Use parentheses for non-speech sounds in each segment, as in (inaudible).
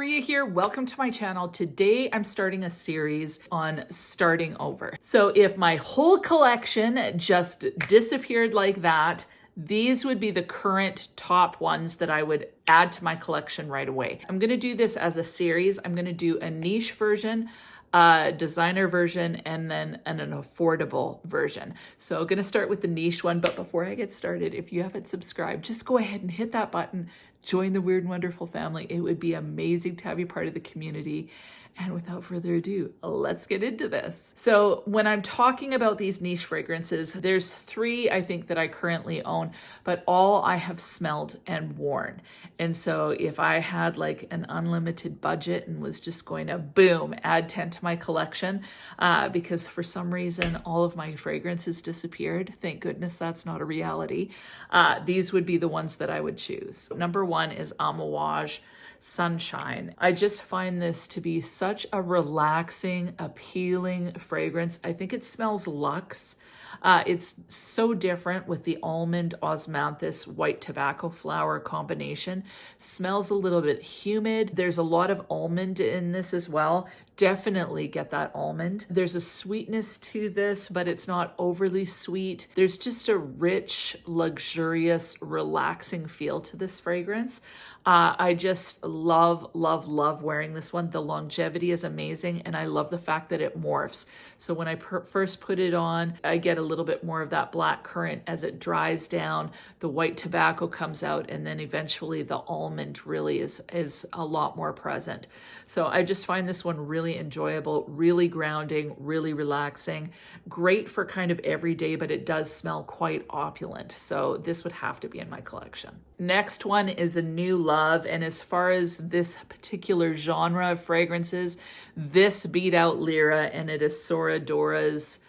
Maria here. Welcome to my channel. Today I'm starting a series on starting over. So if my whole collection just disappeared like that, these would be the current top ones that I would add to my collection right away. I'm gonna do this as a series. I'm gonna do a niche version, a designer version, and then an, an affordable version. So I'm gonna start with the niche one, but before I get started, if you haven't subscribed, just go ahead and hit that button, join the Weird and Wonderful family. It would be amazing to have you part of the community. And without further ado, let's get into this. So when I'm talking about these niche fragrances, there's three I think that I currently own, but all I have smelled and worn. And so if I had like an unlimited budget and was just going to boom, add 10 to my collection, uh, because for some reason all of my fragrances disappeared. Thank goodness that's not a reality. Uh, these would be the ones that I would choose. Number one is Amouage Sunshine. I just find this to be such a relaxing, appealing fragrance. I think it smells luxe. Uh, it's so different with the almond osmanthus white tobacco flower combination. Smells a little bit humid. There's a lot of almond in this as well. Definitely get that almond. There's a sweetness to this, but it's not overly sweet. There's just a rich, luxurious, relaxing feel to this fragrance. Uh, I just love, love, love wearing this one. The longevity is amazing, and I love the fact that it morphs. So when I first put it on, I get a little bit more of that black currant as it dries down. The white tobacco comes out, and then eventually the almond really is, is a lot more present. So I just find this one really enjoyable, really grounding, really relaxing. Great for kind of everyday, but it does smell quite opulent. So this would have to be in my collection. Next one is a new love. And as far as this particular genre of fragrances, this beat out Lira and it is Sora Dora's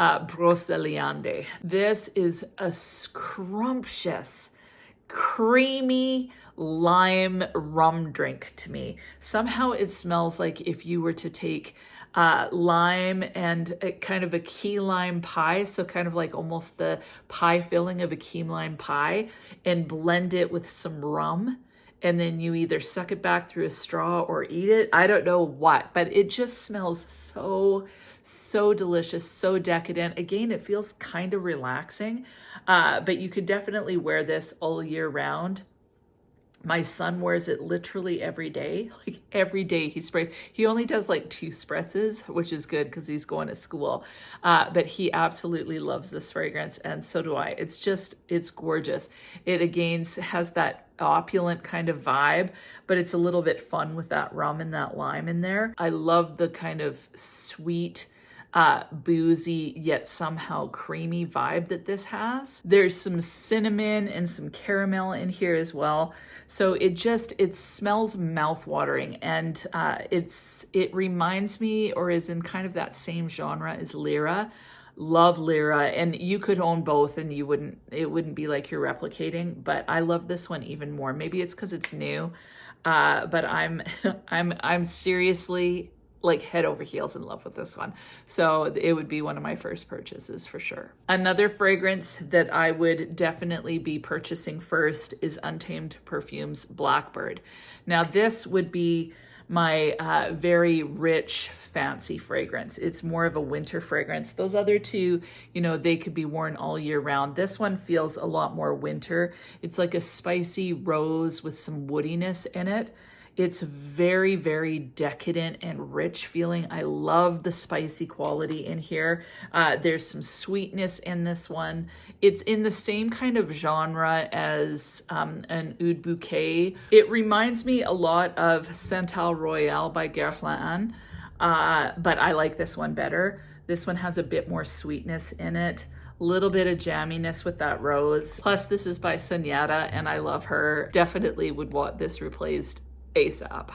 uh, Broceliande. This is a scrumptious, creamy lime rum drink to me. Somehow it smells like if you were to take uh, lime and a, kind of a key lime pie, so kind of like almost the pie filling of a key lime pie, and blend it with some rum and then you either suck it back through a straw or eat it. I don't know what, but it just smells so, so delicious, so decadent. Again, it feels kind of relaxing, uh, but you could definitely wear this all year round. My son wears it literally every day. (laughs) Like every day he sprays. He only does like two spritzes, which is good because he's going to school. Uh, but he absolutely loves this fragrance and so do I. It's just, it's gorgeous. It again has that opulent kind of vibe, but it's a little bit fun with that rum and that lime in there. I love the kind of sweet, uh, boozy yet somehow creamy vibe that this has. There's some cinnamon and some caramel in here as well. So it just, it smells mouth-watering and uh, it's it reminds me or is in kind of that same genre as Lira. Love Lira and you could own both and you wouldn't, it wouldn't be like you're replicating, but I love this one even more. Maybe it's because it's new, uh, but I'm, (laughs) I'm, I'm seriously like head over heels in love with this one. So it would be one of my first purchases for sure. Another fragrance that I would definitely be purchasing first is Untamed Perfumes Blackbird. Now this would be my uh, very rich, fancy fragrance. It's more of a winter fragrance. Those other two, you know, they could be worn all year round. This one feels a lot more winter. It's like a spicy rose with some woodiness in it. It's very, very decadent and rich feeling. I love the spicy quality in here. Uh, there's some sweetness in this one. It's in the same kind of genre as um, an Oud Bouquet. It reminds me a lot of Santal Royal by Guerlain, uh, but I like this one better. This one has a bit more sweetness in it A little bit of jamminess with that rose. Plus this is by Sunyata and I love her. Definitely would want this replaced ASAP.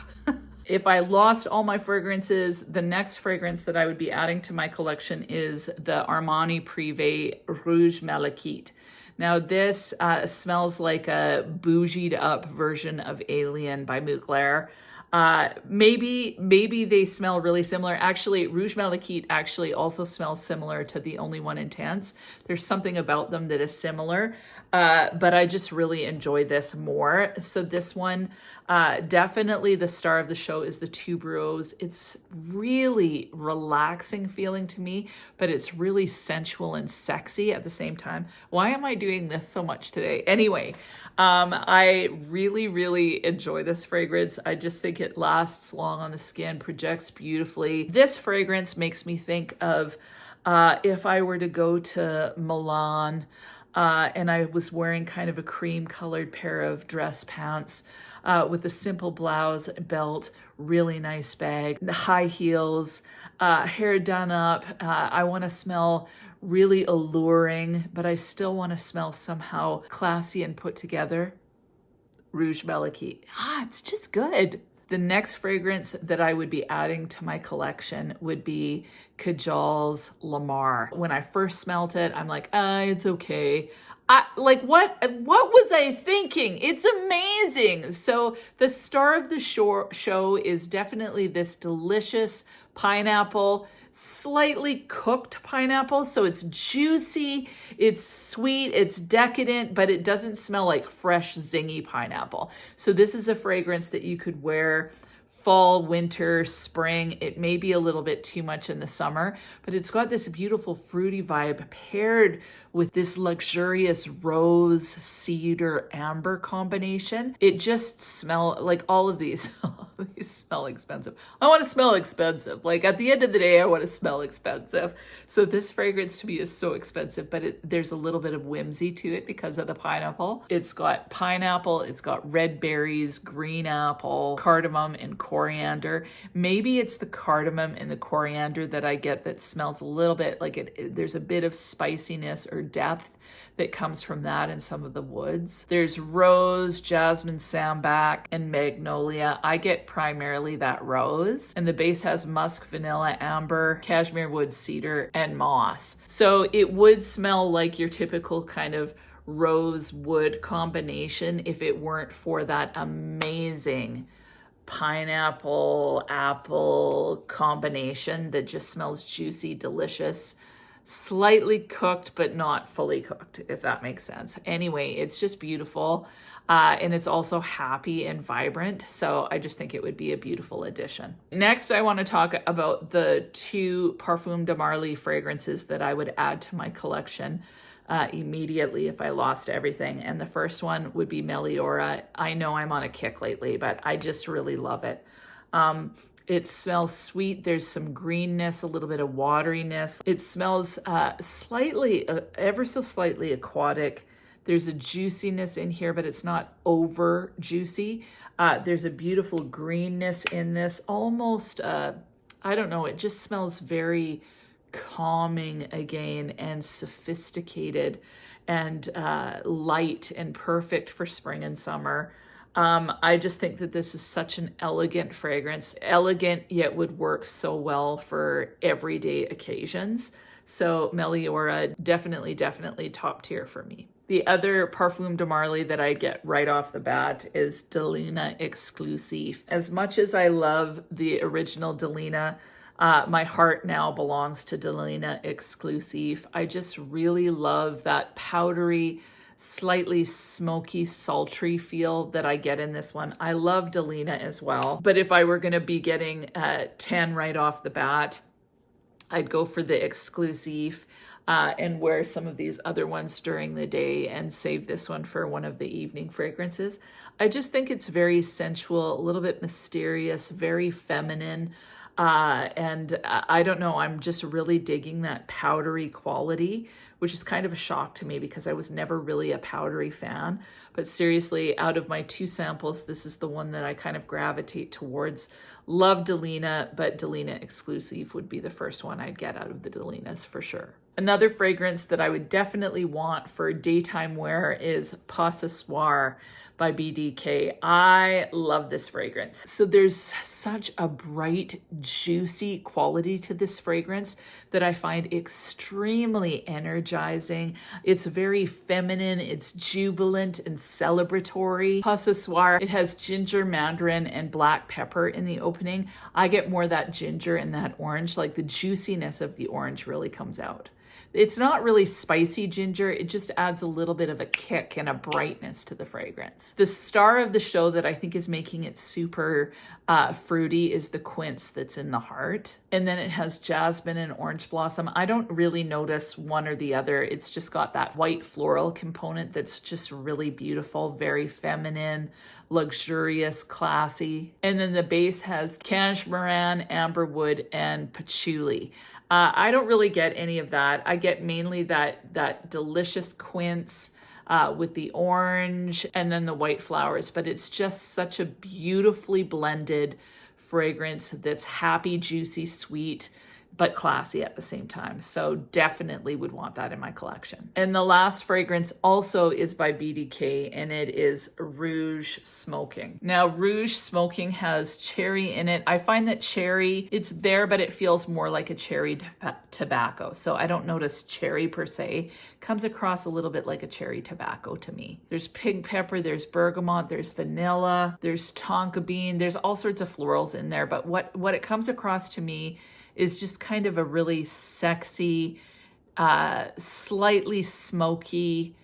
if I lost all my fragrances, the next fragrance that I would be adding to my collection is the Armani Privé Rouge Malachite. Now this uh, smells like a bougied up version of Alien by Mugler. Uh, maybe, maybe they smell really similar. Actually, Rouge Malachite actually also smells similar to the Only One Intense. There's something about them that is similar, uh, but I just really enjoy this more. So this one Uh, definitely the star of the show is the tuberose. It's really relaxing feeling to me, but it's really sensual and sexy at the same time. Why am I doing this so much today? Anyway, um, I really, really enjoy this fragrance. I just think it lasts long on the skin, projects beautifully. This fragrance makes me think of uh, if I were to go to Milan uh, and I was wearing kind of a cream colored pair of dress pants uh, with a simple blouse, belt, really nice bag, high heels, uh, hair done up. Uh, I want to smell really alluring, but I still want to smell somehow classy and put together. Rouge Malachite. Ah, it's just good. The next fragrance that I would be adding to my collection would be Kajal's Lamar. When I first smelt it, I'm like, ah, it's okay. I, like what what was I thinking? It's amazing. So the star of the show, show is definitely this delicious pineapple slightly cooked pineapple. So it's juicy, it's sweet, it's decadent, but it doesn't smell like fresh, zingy pineapple. So this is a fragrance that you could wear fall, winter, spring. It may be a little bit too much in the summer, but it's got this beautiful fruity vibe paired with this luxurious rose, cedar, amber combination. It just smell like all of these, (laughs) these smell expensive. I want to smell expensive. Like at the end of the day, I want to smell expensive. So this fragrance to me is so expensive, but it, there's a little bit of whimsy to it because of the pineapple. It's got pineapple, it's got red berries, green apple, cardamom, and coriander. Maybe it's the cardamom and the coriander that I get that smells a little bit like it, it there's a bit of spiciness or depth that comes from that in some of the woods. There's rose, jasmine, sambac, and magnolia. I get primarily that rose. And the base has musk, vanilla, amber, cashmere wood, cedar, and moss. So it would smell like your typical kind of rose wood combination if it weren't for that amazing pineapple apple combination that just smells juicy, delicious slightly cooked, but not fully cooked, if that makes sense. Anyway, it's just beautiful. Uh, and it's also happy and vibrant. So I just think it would be a beautiful addition. Next, I want to talk about the two Parfum de Marly fragrances that I would add to my collection uh, immediately if I lost everything. And the first one would be Meliora. I know I'm on a kick lately, but I just really love it. Um, it smells sweet. There's some greenness, a little bit of wateriness. It smells uh, slightly, uh, ever so slightly aquatic. There's a juiciness in here, but it's not over juicy. Uh, there's a beautiful greenness in this, almost, uh, I don't know, it just smells very calming again and sophisticated and uh, light and perfect for spring and summer. Um, I just think that this is such an elegant fragrance, elegant yet would work so well for everyday occasions. So Meliora, definitely, definitely top tier for me. The other Parfum de Marly that I get right off the bat is Delina Exclusive. As much as I love the original Delina, uh, my heart now belongs to Delina Exclusive. I just really love that powdery, slightly smoky, sultry feel that I get in this one. I love Delina as well, but if I were going to be getting uh, 10 right off the bat, I'd go for the exclusive uh, and wear some of these other ones during the day and save this one for one of the evening fragrances. I just think it's very sensual, a little bit mysterious, very feminine. Uh, and I don't know, I'm just really digging that powdery quality which is kind of a shock to me because I was never really a powdery fan. But seriously, out of my two samples, this is the one that I kind of gravitate towards. Love Delina, but Delina exclusive would be the first one I'd get out of the Delinas for sure. Another fragrance that I would definitely want for daytime wear is Pas Ce Soir by BDK. I love this fragrance. So there's such a bright, juicy quality to this fragrance that I find extremely energizing. It's very feminine, it's jubilant and celebratory. Pas Ce Soir, it has ginger, mandarin, and black pepper in the opening. I get more that ginger and that orange, like the juiciness of the orange really comes out. It's not really spicy ginger. It just adds a little bit of a kick and a brightness to the fragrance. The star of the show that I think is making it super uh, fruity is the quince that's in the heart. And then it has jasmine and orange blossom. I don't really notice one or the other. It's just got that white floral component that's just really beautiful, very feminine, luxurious, classy. And then the base has cashmeran, amberwood, and patchouli. Uh, I don't really get any of that. I get mainly that, that delicious quince uh, with the orange and then the white flowers, but it's just such a beautifully blended fragrance that's happy, juicy, sweet, but classy at the same time. So definitely would want that in my collection. And the last fragrance also is by BDK and it is Rouge Smoking. Now Rouge Smoking has cherry in it. I find that cherry, it's there, but it feels more like a cherry tobacco. So I don't notice cherry per se. Comes across a little bit like a cherry tobacco to me. There's pink pepper, there's bergamot, there's vanilla, there's tonka bean, there's all sorts of florals in there. But what, what it comes across to me is just kind of a really sexy, uh, slightly smoky,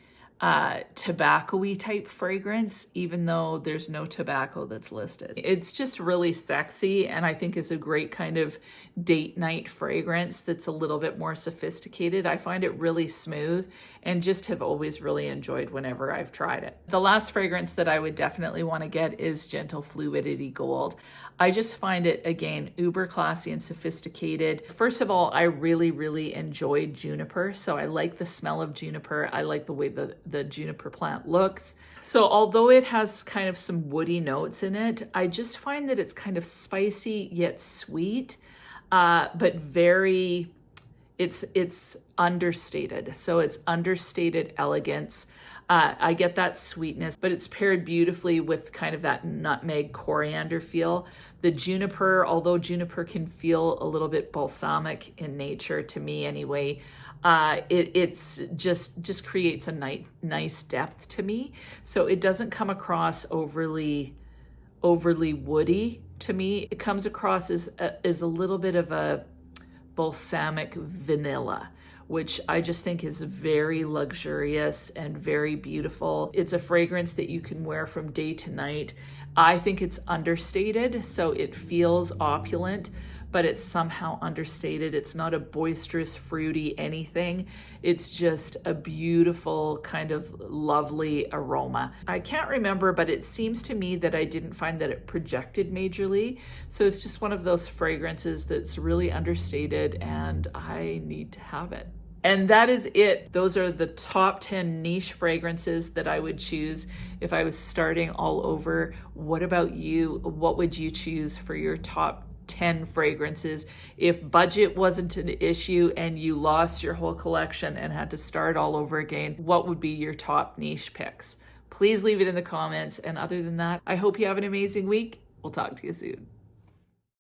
uh, tobacco-y type fragrance, even though there's no tobacco that's listed. It's just really sexy and I think is a great kind of date night fragrance that's a little bit more sophisticated. I find it really smooth and just have always really enjoyed whenever I've tried it. The last fragrance that I would definitely want to get is Gentle Fluidity Gold. I just find it, again, uber classy and sophisticated. First of all, I really, really enjoyed juniper. So I like the smell of juniper. I like the way the, the juniper plant looks. So although it has kind of some woody notes in it, I just find that it's kind of spicy yet sweet, uh, but very, it's, it's understated. So it's understated elegance. Uh, I get that sweetness, but it's paired beautifully with kind of that nutmeg coriander feel. The juniper, although juniper can feel a little bit balsamic in nature to me anyway, uh, it, it's just just creates a nice nice depth to me. So it doesn't come across overly overly woody to me. It comes across as a, as a little bit of a balsamic vanilla which I just think is very luxurious and very beautiful. It's a fragrance that you can wear from day to night. I think it's understated, so it feels opulent, but it's somehow understated. It's not a boisterous, fruity anything. It's just a beautiful, kind of lovely aroma. I can't remember, but it seems to me that I didn't find that it projected majorly. So it's just one of those fragrances that's really understated and I need to have it. And that is it. Those are the top 10 niche fragrances that I would choose if I was starting all over. What about you? What would you choose for your top 10 fragrances? If budget wasn't an issue and you lost your whole collection and had to start all over again, what would be your top niche picks? Please leave it in the comments. And other than that, I hope you have an amazing week. We'll talk to you soon.